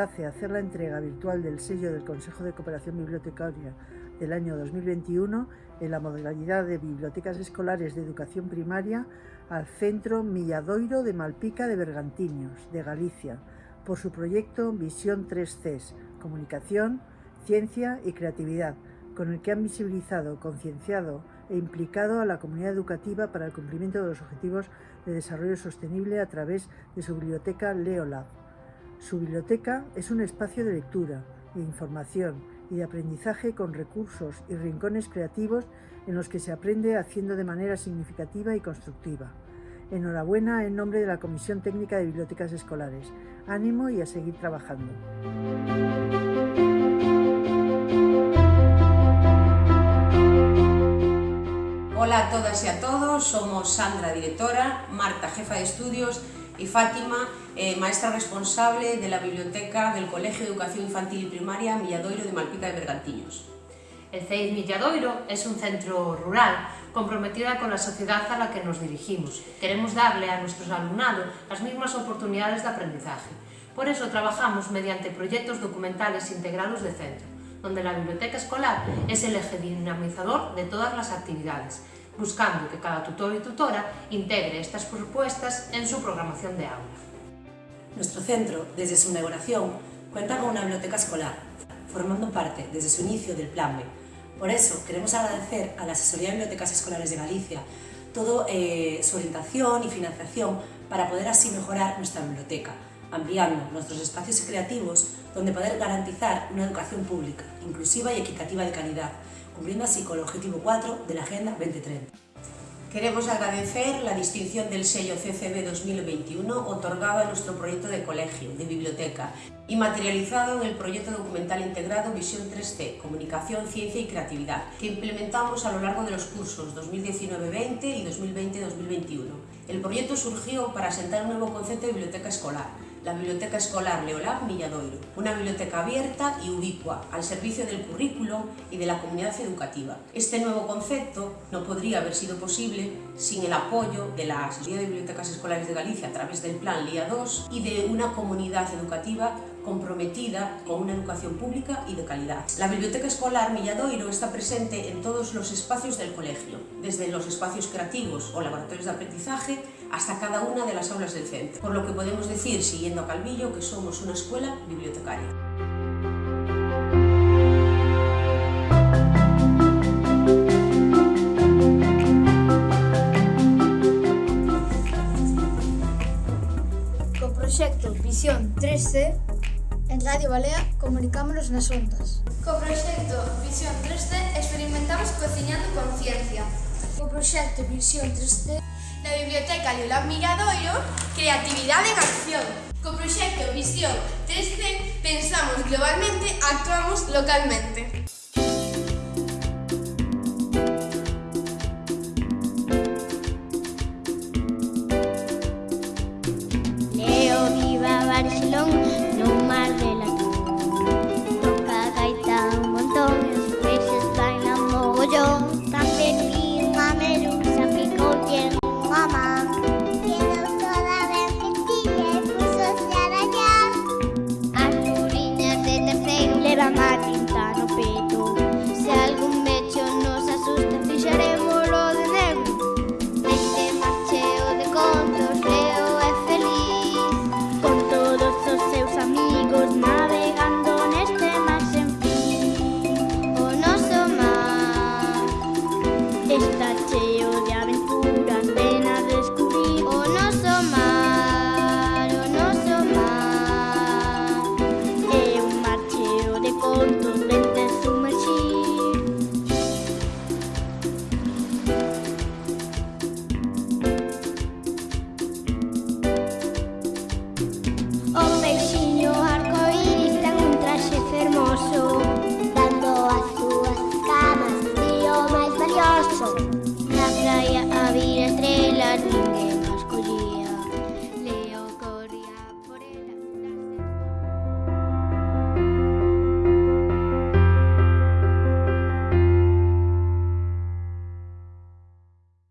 complace hacer la entrega virtual del sello del Consejo de Cooperación Bibliotecaria del año 2021 en la modalidad de bibliotecas escolares de educación primaria al Centro Milladoiro de Malpica de Bergantiños, de Galicia, por su proyecto Visión 3Cs, Comunicación, Ciencia y Creatividad, con el que han visibilizado, concienciado e implicado a la comunidad educativa para el cumplimiento de los objetivos de desarrollo sostenible a través de su biblioteca Leolab. Su biblioteca es un espacio de lectura, de información y de aprendizaje con recursos y rincones creativos en los que se aprende haciendo de manera significativa y constructiva. Enhorabuena en nombre de la Comisión Técnica de Bibliotecas Escolares. Ánimo y a seguir trabajando. Hola a todas y a todos, somos Sandra, directora, Marta, jefa de estudios y Fátima, eh, maestra responsable de la biblioteca del Colegio de Educación Infantil y Primaria Milladoiro de Malpica de Bergantiños. El CEID Milladoiro es un centro rural comprometida con la sociedad a la que nos dirigimos. Queremos darle a nuestros alumnados las mismas oportunidades de aprendizaje. Por eso trabajamos mediante proyectos documentales integrados de centro, donde la biblioteca escolar es el eje dinamizador de todas las actividades, buscando que cada tutor y tutora integre estas propuestas en su programación de aula. Nuestro centro, desde su inauguración, cuenta con una biblioteca escolar, formando parte desde su inicio del Plan B. Por eso queremos agradecer a la Asesoría de Bibliotecas Escolares de Galicia toda eh, su orientación y financiación para poder así mejorar nuestra biblioteca, ampliando nuestros espacios creativos donde poder garantizar una educación pública, inclusiva y equitativa de calidad, cumpliendo así con el objetivo 4 de la Agenda 2030. Queremos agradecer la distinción del sello CCB 2021 otorgado a nuestro proyecto de colegio, de biblioteca, y materializado en el proyecto documental integrado Visión 3C, Comunicación, Ciencia y Creatividad, que implementamos a lo largo de los cursos 2019-20 y 2020-2021. El proyecto surgió para asentar un nuevo concepto de biblioteca escolar, la Biblioteca Escolar Leolab Milladoiro, una biblioteca abierta y ubicua al servicio del currículo y de la comunidad educativa. Este nuevo concepto no podría haber sido posible sin el apoyo de la Asociación de Bibliotecas Escolares de Galicia a través del Plan LIA 2 y de una comunidad educativa comprometida con una educación pública y de calidad. La Biblioteca Escolar Milladoiro está presente en todos los espacios del colegio, desde los espacios creativos o laboratorios de aprendizaje hasta cada una de las aulas del centro, por lo que podemos decir, siguiendo a Calvillo, que somos una escuela bibliotecaria. Co proxecto Visión 3C en Radio Balea comunicámonos nas ondas. Co proxecto Visión 3D experimentamos cociñando conciencia. Co proxecto Visión 3D Biblioteca de Admirador creatividad en Acción. Co proxecto Visión 3D pensamos globalmente, actuamos localmente. Leo viva Barcelona